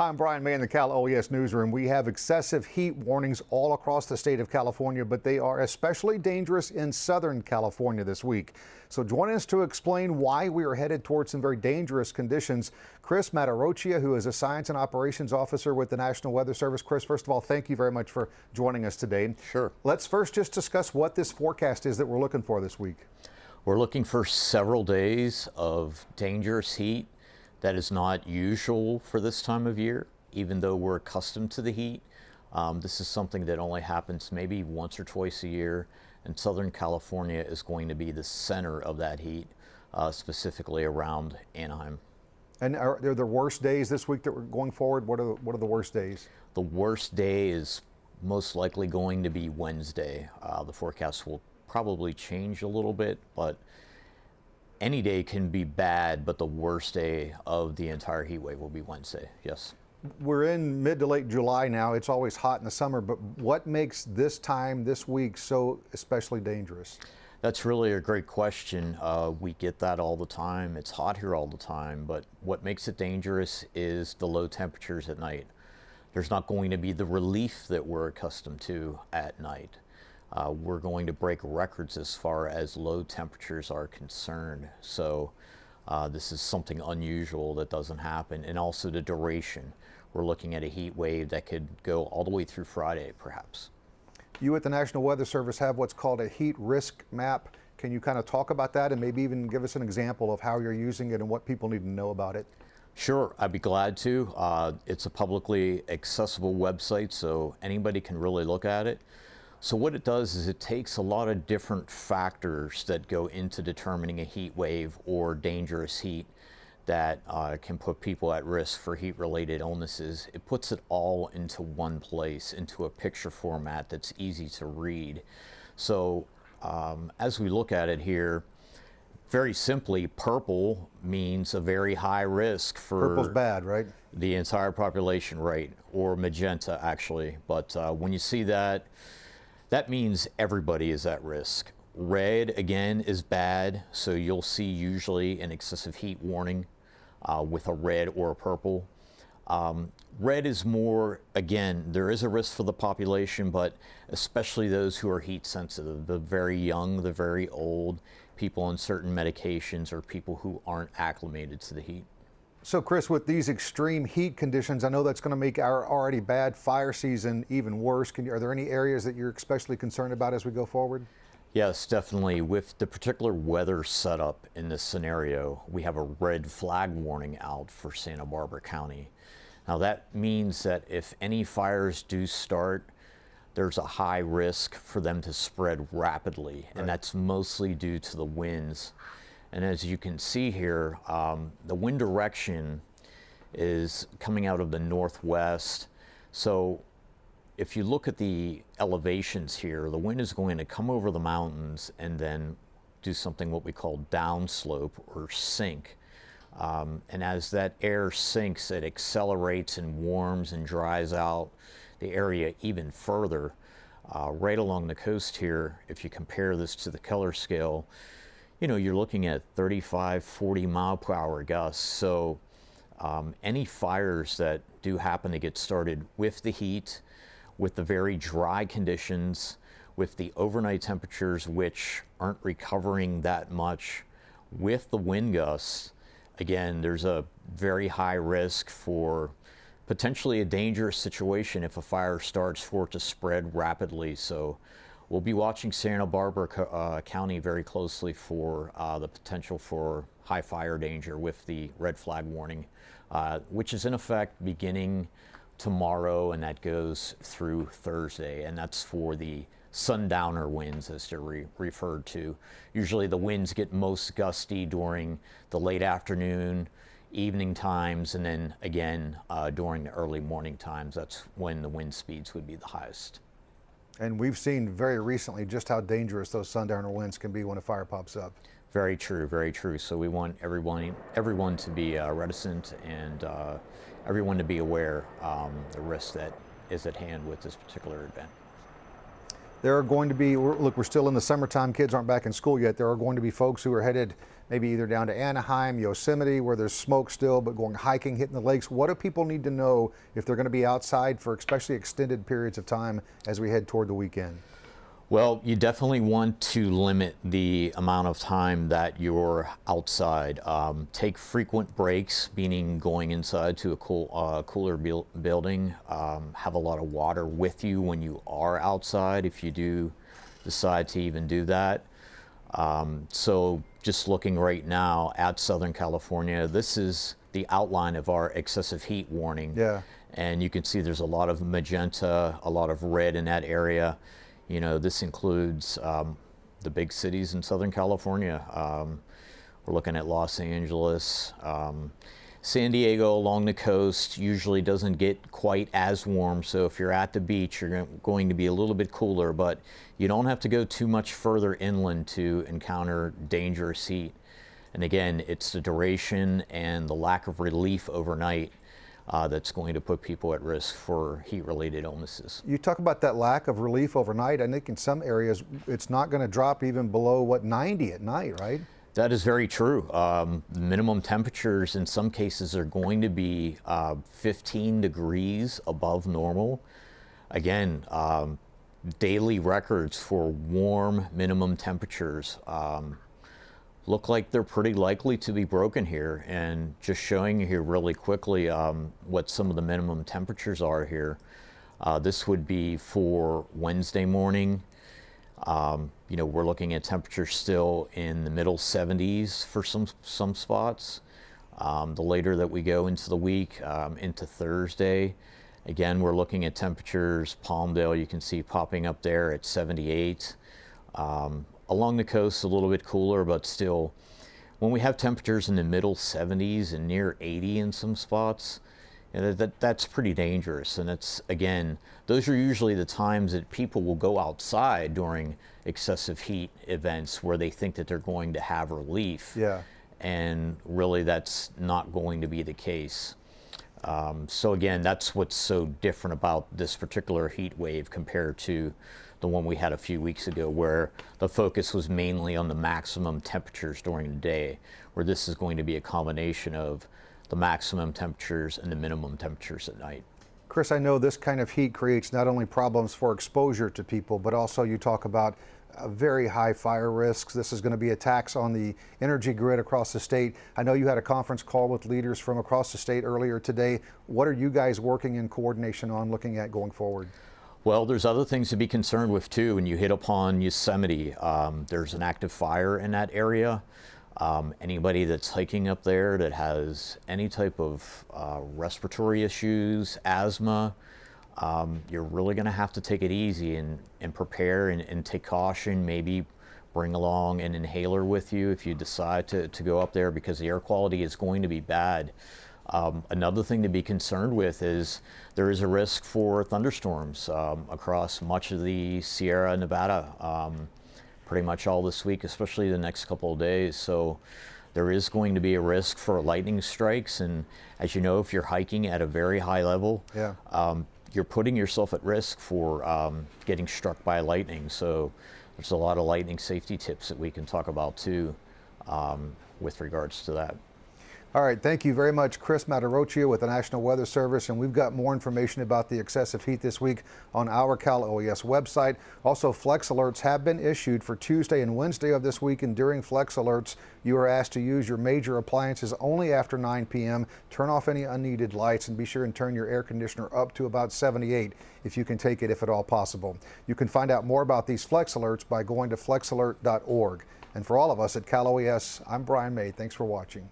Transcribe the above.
Hi, I'm Brian May in the Cal OES newsroom. We have excessive heat warnings all across the state of California, but they are especially dangerous in Southern California this week. So join us to explain why we are headed towards some very dangerous conditions. Chris Matarocchia, who is a Science and Operations Officer with the National Weather Service. Chris, first of all, thank you very much for joining us today. Sure. Let's first just discuss what this forecast is that we're looking for this week. We're looking for several days of dangerous heat that is not usual for this time of year, even though we're accustomed to the heat. Um, this is something that only happens maybe once or twice a year, and Southern California is going to be the center of that heat, uh, specifically around Anaheim. And are there the worst days this week that we're going forward? What are the, what are the worst days? The worst day is most likely going to be Wednesday. Uh, the forecast will probably change a little bit, but any day can be bad, but the worst day of the entire heat wave will be Wednesday. Yes. We're in mid to late July now. It's always hot in the summer, but what makes this time, this week, so especially dangerous? That's really a great question. Uh, we get that all the time. It's hot here all the time, but what makes it dangerous is the low temperatures at night. There's not going to be the relief that we're accustomed to at night uh, we're going to break records as far as low temperatures are concerned. So uh, this is something unusual that doesn't happen. And also the duration. We're looking at a heat wave that could go all the way through Friday, perhaps. You at the National Weather Service have what's called a heat risk map. Can you kind of talk about that and maybe even give us an example of how you're using it and what people need to know about it? Sure, I'd be glad to. Uh, it's a publicly accessible website, so anybody can really look at it. So what it does is it takes a lot of different factors that go into determining a heat wave or dangerous heat that uh, can put people at risk for heat-related illnesses. It puts it all into one place, into a picture format that's easy to read. So um, as we look at it here, very simply, purple means a very high risk for purple's bad, right? The entire population, right? Or magenta, actually. But uh, when you see that, that means everybody is at risk. Red, again, is bad, so you'll see usually an excessive heat warning uh, with a red or a purple. Um, red is more, again, there is a risk for the population, but especially those who are heat sensitive, the very young, the very old, people on certain medications, or people who aren't acclimated to the heat. So Chris, with these extreme heat conditions, I know that's going to make our already bad fire season even worse. You, are there any areas that you're especially concerned about as we go forward? Yes, definitely. With the particular weather setup in this scenario, we have a red flag warning out for Santa Barbara County. Now that means that if any fires do start, there's a high risk for them to spread rapidly, right. and that's mostly due to the winds. And as you can see here, um, the wind direction is coming out of the northwest. So if you look at the elevations here, the wind is going to come over the mountains and then do something what we call downslope or sink. Um, and as that air sinks, it accelerates and warms and dries out the area even further. Uh, right along the coast here, if you compare this to the color scale, you know, you're looking at 35, 40 mile per hour gusts. So um, any fires that do happen to get started with the heat, with the very dry conditions, with the overnight temperatures which aren't recovering that much, with the wind gusts, again, there's a very high risk for potentially a dangerous situation if a fire starts for it to spread rapidly. So We'll be watching Santa Barbara uh, County very closely for uh, the potential for high fire danger with the red flag warning, uh, which is in effect beginning tomorrow and that goes through Thursday. And that's for the sundowner winds as they're re referred to. Usually the winds get most gusty during the late afternoon, evening times, and then again uh, during the early morning times. That's when the wind speeds would be the highest. And we've seen very recently just how dangerous those sundowner winds can be when a fire pops up. Very true, very true. So we want everyone, everyone to be uh, reticent and uh, everyone to be aware um, the risk that is at hand with this particular event. There are going to be, look, we're still in the summertime, kids aren't back in school yet. There are going to be folks who are headed maybe either down to Anaheim, Yosemite, where there's smoke still, but going hiking, hitting the lakes. What do people need to know if they're going to be outside for especially extended periods of time as we head toward the weekend? Well, you definitely want to limit the amount of time that you're outside. Um, take frequent breaks, meaning going inside to a cool, uh, cooler buil- building. Um, have a lot of water with you when you are outside, if you do decide to even do that. Um, so, just looking right now at Southern California, this is the outline of our excessive heat warning. Yeah. And you can see there's a lot of magenta, a lot of red in that area. You know, this includes um, the big cities in Southern California. Um, we're looking at Los Angeles. Um, San Diego along the coast usually doesn't get quite as warm, so if you're at the beach, you're going to be a little bit cooler, but you don't have to go too much further inland to encounter dangerous heat. And again, it's the duration and the lack of relief overnight uh, that's going to put people at risk for heat related illnesses. You talk about that lack of relief overnight. I think in some areas it's not going to drop even below what 90 at night, right? That is very true. Um, minimum temperatures in some cases are going to be uh, 15 degrees above normal. Again, um, daily records for warm minimum temperatures um, look like they're pretty likely to be broken here. And just showing you here really quickly um, what some of the minimum temperatures are here. Uh, this would be for Wednesday morning. Um, you know, we're looking at temperatures still in the middle 70s for some some spots. Um, the later that we go into the week, um, into Thursday, again, we're looking at temperatures. Palmdale, you can see popping up there at 78. Um, along the coast, a little bit cooler, but still, when we have temperatures in the middle 70s and near 80 in some spots, you know, that, that's pretty dangerous. And it's, again, those are usually the times that people will go outside during excessive heat events where they think that they're going to have relief. Yeah. And really, that's not going to be the case. Um, so, again, that's what's so different about this particular heat wave compared to the one we had a few weeks ago, where the focus was mainly on the maximum temperatures during the day, where this is going to be a combination of the maximum temperatures and the minimum temperatures at night. Chris, I know this kind of heat creates not only problems for exposure to people, but also you talk about very high fire risks. This is going to be a tax on the energy grid across the state. I know you had a conference call with leaders from across the state earlier today. What are you guys working in coordination on looking at going forward? Well, there's other things to be concerned with too. When you hit upon Yosemite, um, there's an active fire in that area. Um, anybody that's hiking up there that has any type of uh, respiratory issues, asthma, um, you're really going to have to take it easy and, and prepare and, and, take caution. Maybe bring along an inhaler with you if you decide to, to go up there because the air quality is going to be bad. Um, another thing to be concerned with is there is a risk for thunderstorms um, across much of the Sierra Nevada um, pretty much all this week, especially the next couple of days. So there is going to be a risk for lightning strikes. And as you know, if you're hiking at a very high level, yeah. Um, you're putting yourself at risk for um, getting struck by lightning. So there's a lot of lightning safety tips that we can talk about too um, with regards to that. All right, thank you very much, Chris Materocchio with the National Weather Service. And we've got more information about the excessive heat this week on our Cal OES website. Also, flex alerts have been issued for Tuesday and Wednesday of this week. And during flex alerts, you are asked to use your major appliances only after 9 p.m. Turn off any unneeded lights and be sure and turn your air conditioner up to about 78 if you can take it, if at all possible. You can find out more about these flex alerts by going to flexalert.org. And for all of us at Cal OES, I'm Brian May. Thanks for watching.